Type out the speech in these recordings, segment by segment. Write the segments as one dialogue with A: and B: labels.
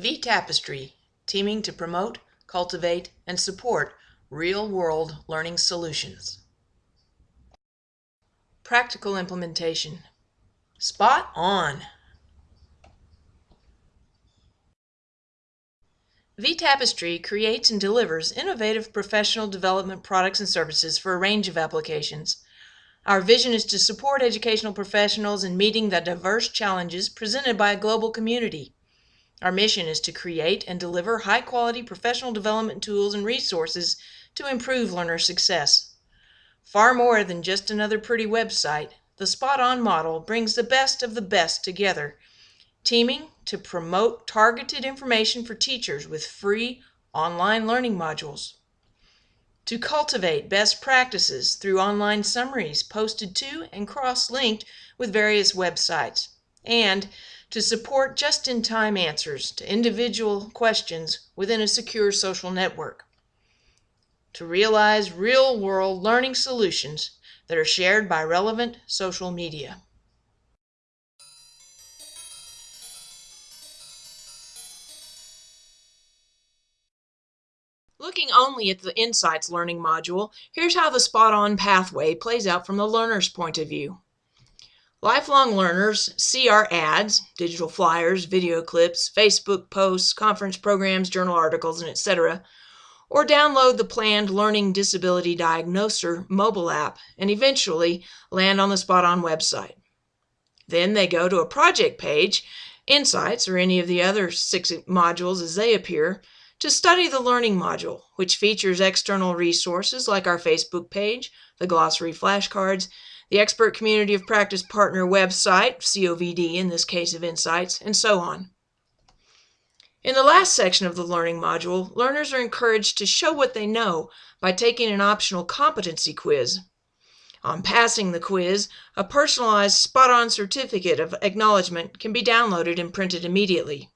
A: vTapestry, teaming to promote, cultivate, and support real-world learning solutions. Practical implementation. Spot on! vTapestry creates and delivers innovative professional development products and services for a range of applications. Our vision is to support educational professionals in meeting the diverse challenges presented by a global community. Our mission is to create and deliver high quality professional development tools and resources to improve learner success. Far more than just another pretty website, the Spot On model brings the best of the best together teaming to promote targeted information for teachers with free online learning modules, to cultivate best practices through online summaries posted to and cross-linked with various websites, and to support just-in-time answers to individual questions within a secure social network, to realize real-world learning solutions that are shared by relevant social media. Looking only at the Insights learning module, here's how the spot-on pathway plays out from the learner's point of view. Lifelong learners see our ads, digital flyers, video clips, Facebook posts, conference programs, journal articles, and etc., or download the planned Learning Disability Diagnoser mobile app and eventually land on the Spot On website. Then they go to a project page, Insights, or any of the other six modules as they appear, to study the Learning module, which features external resources like our Facebook page, the glossary flashcards, the Expert Community of Practice Partner website, COVD in this case of Insights, and so on. In the last section of the Learning module, learners are encouraged to show what they know by taking an optional competency quiz. On passing the quiz, a personalized spot-on certificate of acknowledgement can be downloaded and printed immediately.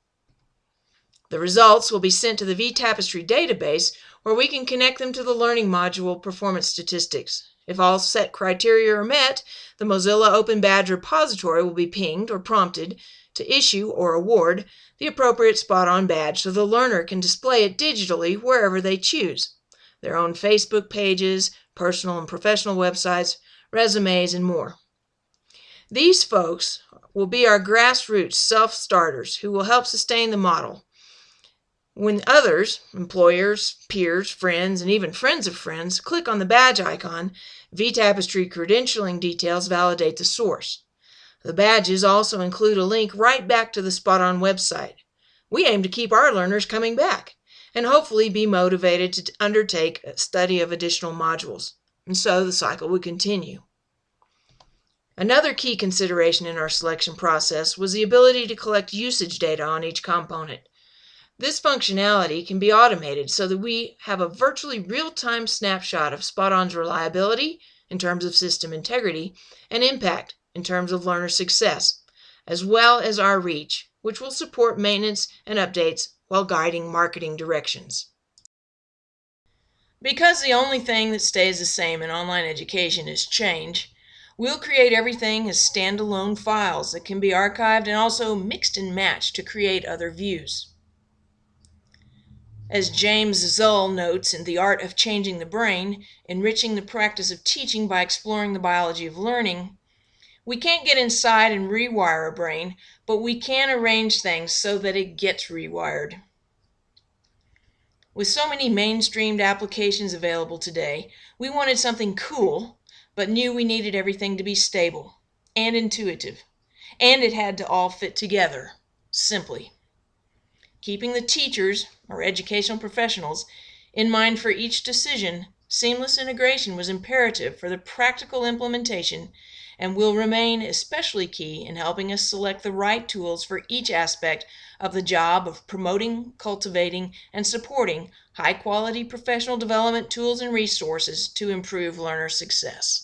A: The results will be sent to the vTapestry database where we can connect them to the Learning Module performance statistics. If all set criteria are met, the Mozilla Open Badge repository will be pinged or prompted to issue or award the appropriate spot-on badge so the learner can display it digitally wherever they choose. Their own Facebook pages, personal and professional websites, resumes, and more. These folks will be our grassroots self-starters who will help sustain the model. When others, employers, peers, friends, and even friends of friends, click on the badge icon, vTapestry credentialing details validate the source. The badges also include a link right back to the Spot On website. We aim to keep our learners coming back and hopefully be motivated to undertake a study of additional modules. And so the cycle would continue. Another key consideration in our selection process was the ability to collect usage data on each component. This functionality can be automated so that we have a virtually real-time snapshot of Spot-On's reliability in terms of system integrity and impact in terms of learner success, as well as our reach, which will support maintenance and updates while guiding marketing directions. Because the only thing that stays the same in online education is change, we'll create everything as standalone files that can be archived and also mixed and matched to create other views. As James Zull notes in The Art of Changing the Brain, enriching the practice of teaching by exploring the biology of learning, we can't get inside and rewire a brain, but we can arrange things so that it gets rewired. With so many mainstreamed applications available today, we wanted something cool, but knew we needed everything to be stable and intuitive, and it had to all fit together, simply keeping the teachers, or educational professionals, in mind for each decision, seamless integration was imperative for the practical implementation and will remain especially key in helping us select the right tools for each aspect of the job of promoting, cultivating, and supporting high quality professional development tools and resources to improve learner success.